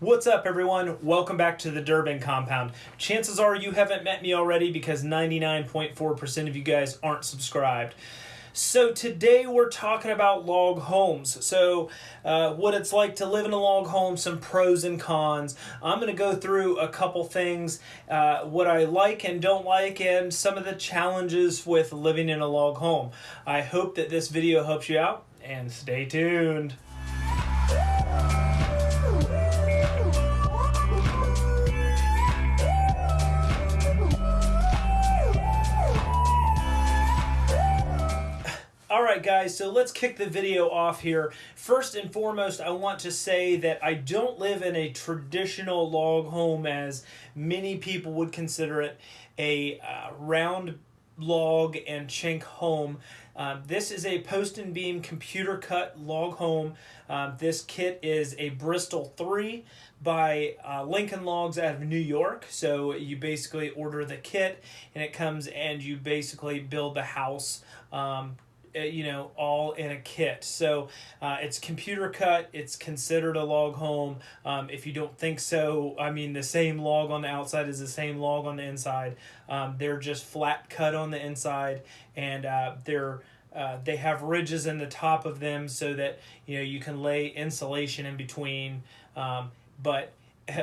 What's up, everyone? Welcome back to the Durbin Compound. Chances are you haven't met me already because 99.4% of you guys aren't subscribed. So, today we're talking about log homes. So, uh, what it's like to live in a log home, some pros and cons. I'm going to go through a couple things, uh, what I like and don't like, and some of the challenges with living in a log home. I hope that this video helps you out, and stay tuned. Guys, so let's kick the video off here. First and foremost, I want to say that I don't live in a traditional log home as many people would consider it a uh, round log and chink home. Um, this is a post and beam computer cut log home. Um, this kit is a Bristol 3 by uh, Lincoln Logs out of New York. So you basically order the kit and it comes and you basically build the house um, you know, all in a kit. So uh, it's computer cut. It's considered a log home. Um, if you don't think so, I mean, the same log on the outside is the same log on the inside. Um, they're just flat cut on the inside, and uh, they're uh, they have ridges in the top of them so that you know you can lay insulation in between. Um, but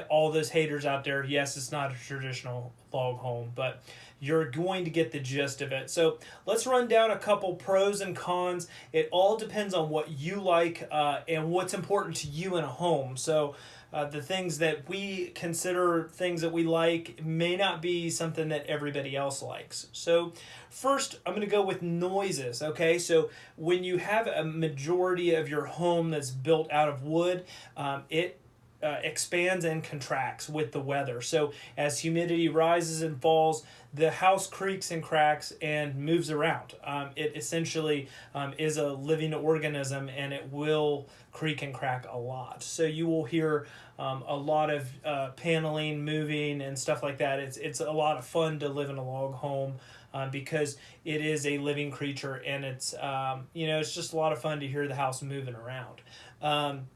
all those haters out there, yes, it's not a traditional log home, but you're going to get the gist of it. So let's run down a couple pros and cons. It all depends on what you like uh, and what's important to you in a home. So uh, the things that we consider things that we like may not be something that everybody else likes. So first, I'm going to go with noises, okay? So when you have a majority of your home that's built out of wood, um, it uh, expands and contracts with the weather. So as humidity rises and falls, the house creaks and cracks and moves around. Um, it essentially um, is a living organism and it will creak and crack a lot. So you will hear um, a lot of uh, paneling moving and stuff like that. It's, it's a lot of fun to live in a log home. Uh, because it is a living creature and it's um, you know it's just a lot of fun to hear the house moving around um,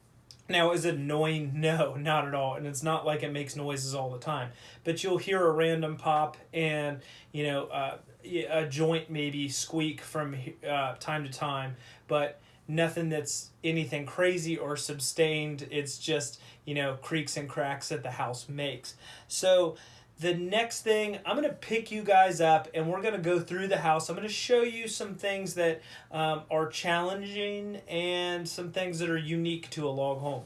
now, is it annoying? No, not at all. And it's not like it makes noises all the time. But you'll hear a random pop and, you know, uh, a joint maybe squeak from uh, time to time. But nothing that's anything crazy or sustained. It's just, you know, creaks and cracks that the house makes. So, the next thing, I'm going to pick you guys up and we're going to go through the house. I'm going to show you some things that um, are challenging and some things that are unique to a log home.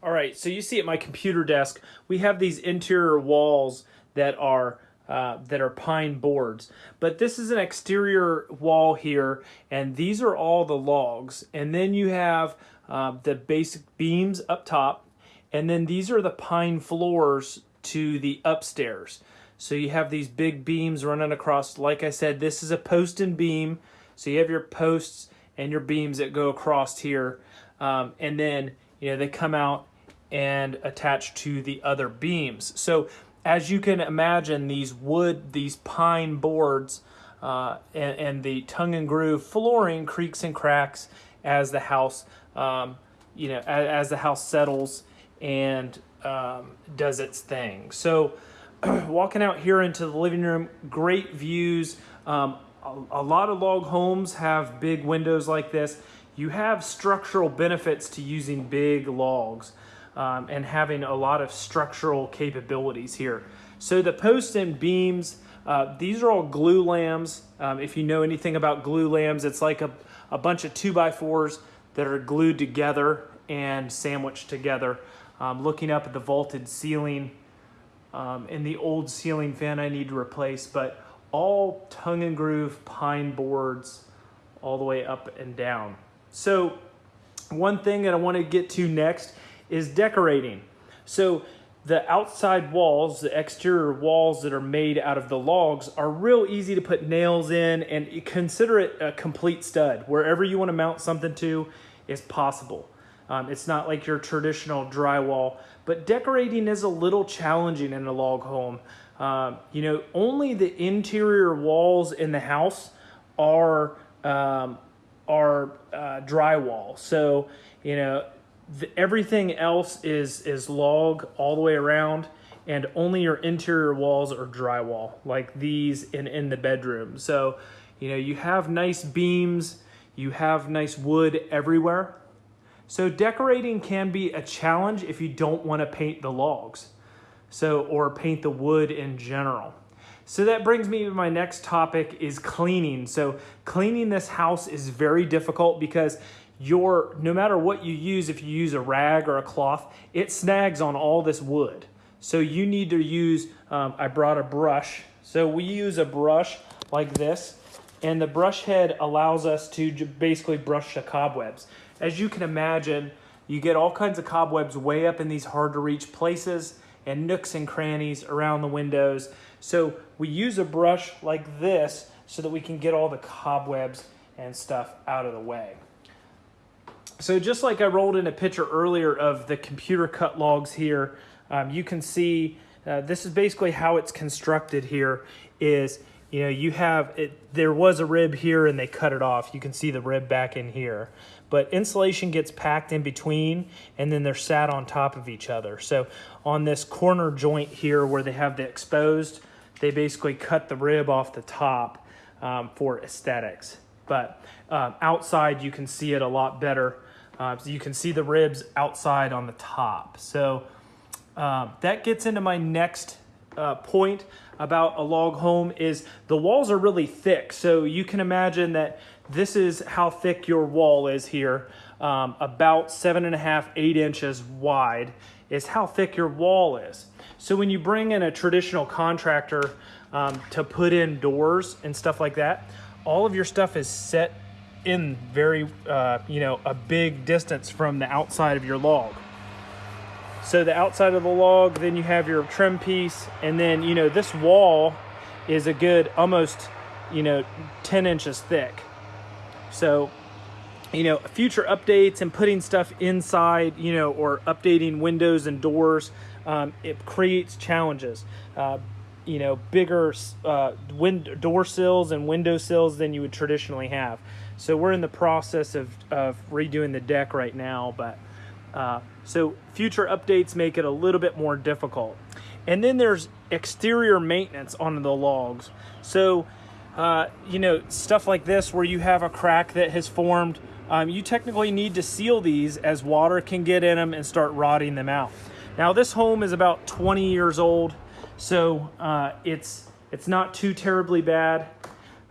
All right, so you see at my computer desk, we have these interior walls that are uh, that are pine boards. But this is an exterior wall here, and these are all the logs. And then you have uh, the basic beams up top, and then these are the pine floors to the upstairs. So you have these big beams running across. Like I said, this is a post and beam. So you have your posts and your beams that go across here. Um, and then, you know, they come out and attach to the other beams. So as you can imagine, these wood, these pine boards, uh, and, and, the tongue and groove flooring creaks and cracks as the house, um, you know, as, as the house settles and um, does its thing. So walking out here into the living room, great views. Um, a, a, lot of log homes have big windows like this. You have structural benefits to using big logs um, and having a lot of structural capabilities here. So the posts and beams, uh, these are all Glulam's. Um, if you know anything about glulams, it's like a, a bunch of two by fours that are glued together and sandwiched together um, looking up at the vaulted ceiling um, and the old ceiling fan I need to replace, but all tongue and groove pine boards all the way up and down. So one thing that I want to get to next is decorating. So the outside walls, the exterior walls that are made out of the logs are real easy to put nails in and consider it a complete stud. Wherever you want to mount something to is possible. Um, it's not like your traditional drywall, but decorating is a little challenging in a log home. Um, you know, only the interior walls in the house are um, are uh, drywall. So, you know, the, everything else is is log all the way around and only your interior walls are drywall like these in in the bedroom so you know you have nice beams you have nice wood everywhere so decorating can be a challenge if you don't want to paint the logs so or paint the wood in general. So that brings me to my next topic is cleaning. So cleaning this house is very difficult because your no matter what you use if you use a rag or a cloth it snags on all this wood. So you need to use um, i brought a brush. So we use a brush like this and the brush head allows us to basically brush the cobwebs as you can imagine you get all kinds of cobwebs way up in these hard to reach places and nooks and crannies around the windows. So we use a brush like this so that we can get all the cobwebs and stuff out of the way. So just like I rolled in a picture earlier of the computer cut logs here, um, you can see uh, this is basically how it's constructed here is, you know, you have, it. there was a rib here and they cut it off. You can see the rib back in here. But insulation gets packed in between and then they're sat on top of each other. So on this corner joint here where they have the exposed, they basically cut the rib off the top um, for aesthetics. But um, outside you can see it a lot better uh, so you can see the ribs outside on the top. So uh, that gets into my next uh, point about a log home is the walls are really thick. So you can imagine that this is how thick your wall is here. Um, about seven and a half, eight inches wide is how thick your wall is. So when you bring in a traditional contractor um, to put in doors and stuff like that, all of your stuff is set in very, uh, you know, a big distance from the outside of your log. So the outside of the log, then you have your trim piece, and then, you know, this wall is a good almost, you know, 10 inches thick. So, you know, future updates and putting stuff inside, you know, or updating windows and doors, um, it creates challenges. Uh, you know, bigger uh, wind door sills and window sills than you would traditionally have. So we're in the process of, of redoing the deck right now, but uh, so future updates make it a little bit more difficult. And then there's exterior maintenance on the logs. So, uh, you know, stuff like this where you have a crack that has formed, um, you technically need to seal these as water can get in them and start rotting them out. Now this home is about 20 years old, so uh, it's, it's not too terribly bad.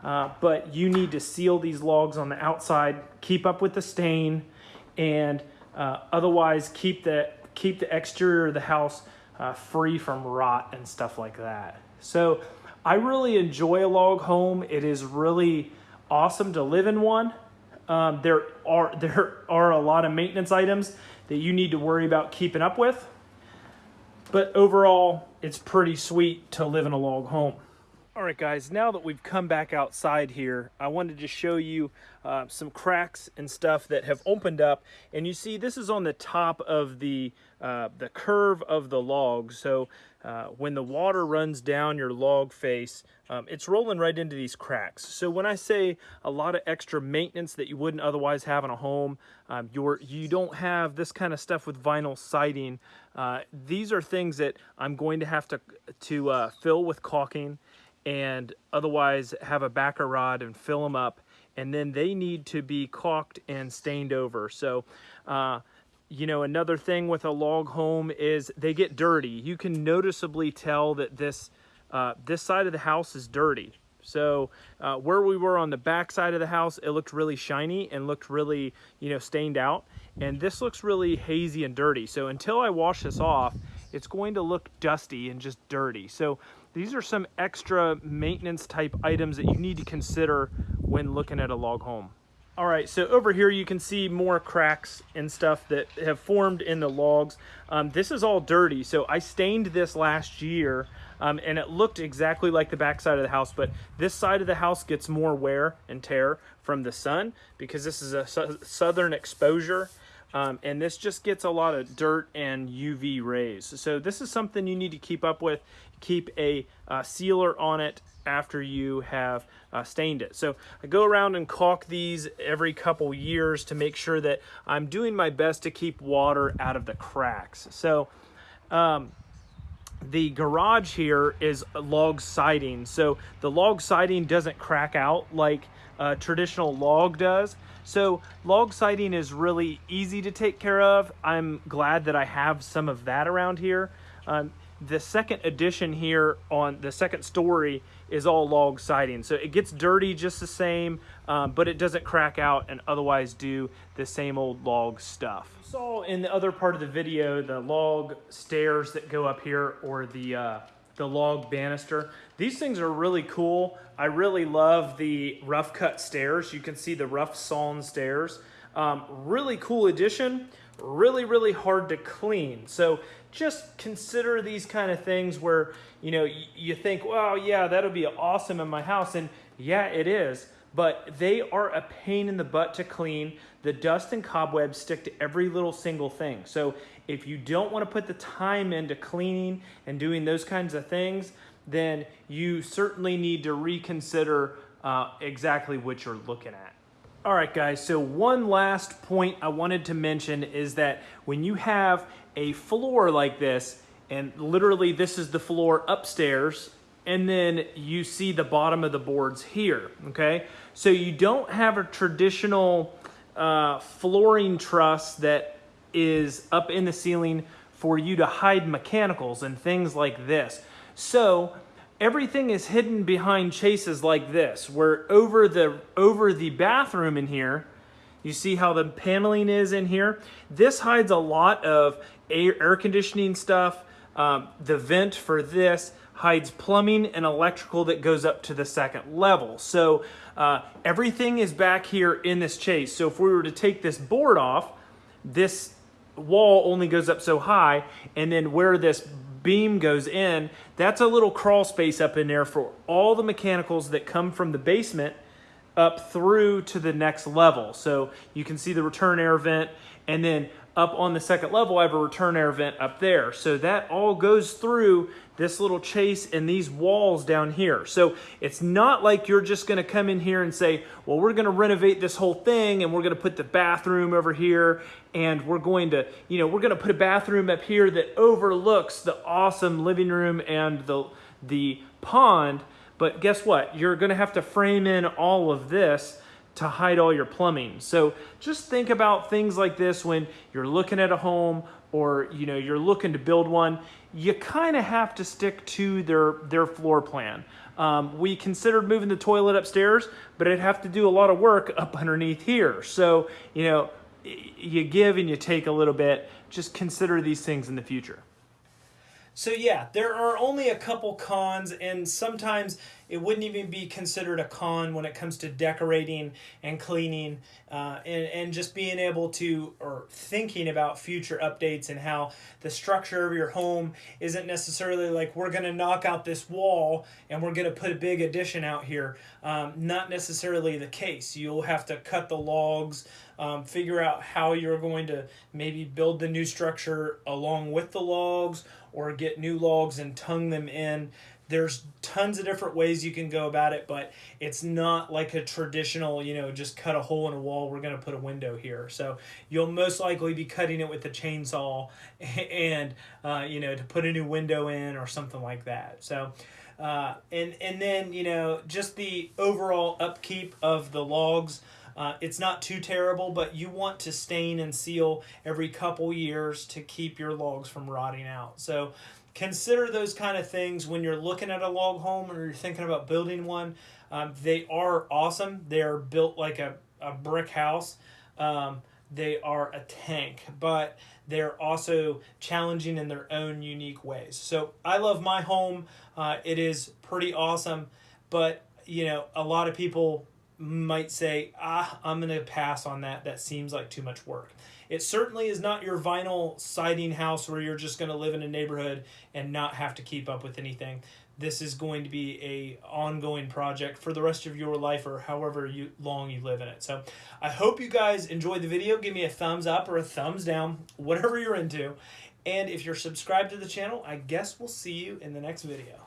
Uh, but you need to seal these logs on the outside, keep up with the stain, and uh, otherwise keep the, keep the exterior of the house uh, free from rot and stuff like that. So I really enjoy a log home. It is really awesome to live in one. Um, there are there are a lot of maintenance items that you need to worry about keeping up with. But overall, it's pretty sweet to live in a log home. All right, guys, now that we've come back outside here, I wanted to show you uh, some cracks and stuff that have opened up. And you see, this is on the top of the, uh, the curve of the log. So uh, when the water runs down your log face, um, it's rolling right into these cracks. So when I say a lot of extra maintenance that you wouldn't otherwise have in a home, um, you're, you don't have this kind of stuff with vinyl siding. Uh, these are things that I'm going to have to, to uh, fill with caulking and otherwise have a backer rod and fill them up and then they need to be caulked and stained over. So uh, you know another thing with a log home is they get dirty. You can noticeably tell that this uh, this side of the house is dirty. So uh, where we were on the back side of the house it looked really shiny and looked really you know stained out. And this looks really hazy and dirty. So until I wash this off it's going to look dusty and just dirty. So these are some extra maintenance type items that you need to consider when looking at a log home. All right, so over here you can see more cracks and stuff that have formed in the logs. Um, this is all dirty, so I stained this last year um, and it looked exactly like the back side of the house, but this side of the house gets more wear and tear from the sun because this is a su southern exposure. Um, and this just gets a lot of dirt and UV rays. So this is something you need to keep up with. Keep a uh, sealer on it after you have uh, stained it. So I go around and caulk these every couple years to make sure that I'm doing my best to keep water out of the cracks. So um, the garage here is log siding. So the log siding doesn't crack out like uh, traditional log does. So log siding is really easy to take care of. I'm glad that I have some of that around here. Um, the second addition here on the second story is all log siding. So it gets dirty just the same, um, but it doesn't crack out and otherwise do the same old log stuff. You saw in the other part of the video the log stairs that go up here or the, uh, the log banister. These things are really cool. I really love the rough cut stairs. You can see the rough sawn stairs. Um, really cool addition really, really hard to clean. So just consider these kind of things where, you know, you think, well, yeah, that'll be awesome in my house. And yeah, it is. But they are a pain in the butt to clean. The dust and cobwebs stick to every little single thing. So if you don't want to put the time into cleaning and doing those kinds of things, then you certainly need to reconsider uh, exactly what you're looking at. All right, guys, so one last point I wanted to mention is that when you have a floor like this, and literally this is the floor upstairs, and then you see the bottom of the boards here, okay? So you don't have a traditional uh, flooring truss that is up in the ceiling for you to hide mechanicals and things like this. So everything is hidden behind chases like this, where over the, over the bathroom in here, you see how the paneling is in here? This hides a lot of air, air conditioning stuff. Um, the vent for this hides plumbing and electrical that goes up to the second level. So uh, everything is back here in this chase. So if we were to take this board off, this wall only goes up so high, and then where this beam goes in, that's a little crawl space up in there for all the mechanicals that come from the basement up through to the next level. So you can see the return air vent and then up on the second level, I have a return air vent up there. So that all goes through this little chase and these walls down here. So it's not like you're just gonna come in here and say, well, we're gonna renovate this whole thing and we're gonna put the bathroom over here and we're going to, you know, we're gonna put a bathroom up here that overlooks the awesome living room and the, the pond. But guess what? You're gonna have to frame in all of this to hide all your plumbing. So just think about things like this when you're looking at a home or you know you're looking to build one. You kind of have to stick to their their floor plan. Um, we considered moving the toilet upstairs, but it'd have to do a lot of work up underneath here. So you know you give and you take a little bit. Just consider these things in the future. So yeah, there are only a couple cons and sometimes it wouldn't even be considered a con when it comes to decorating and cleaning uh, and, and just being able to or thinking about future updates and how the structure of your home isn't necessarily like we're going to knock out this wall and we're going to put a big addition out here. Um, not necessarily the case. You'll have to cut the logs, um, figure out how you're going to maybe build the new structure along with the logs or get new logs and tongue them in. There's tons of different ways you can go about it, but it's not like a traditional, you know, just cut a hole in a wall, we're going to put a window here. So you'll most likely be cutting it with a chainsaw and, uh, you know, to put a new window in or something like that. So, uh, and, and then, you know, just the overall upkeep of the logs. Uh, it's not too terrible, but you want to stain and seal every couple years to keep your logs from rotting out. So consider those kind of things when you're looking at a log home or you're thinking about building one. Um, they are awesome. They are built like a, a brick house. Um, they are a tank, but they're also challenging in their own unique ways. So I love my home. Uh, it is pretty awesome, but you know, a lot of people might say, ah, I'm going to pass on that. That seems like too much work. It certainly is not your vinyl siding house where you're just going to live in a neighborhood and not have to keep up with anything. this is going to be a ongoing project for the rest of your life or however you long you live in it. So I hope you guys enjoyed the video. Give me a thumbs up or a thumbs down, whatever you're into. And if you're subscribed to the channel, I guess we'll see you in the next video.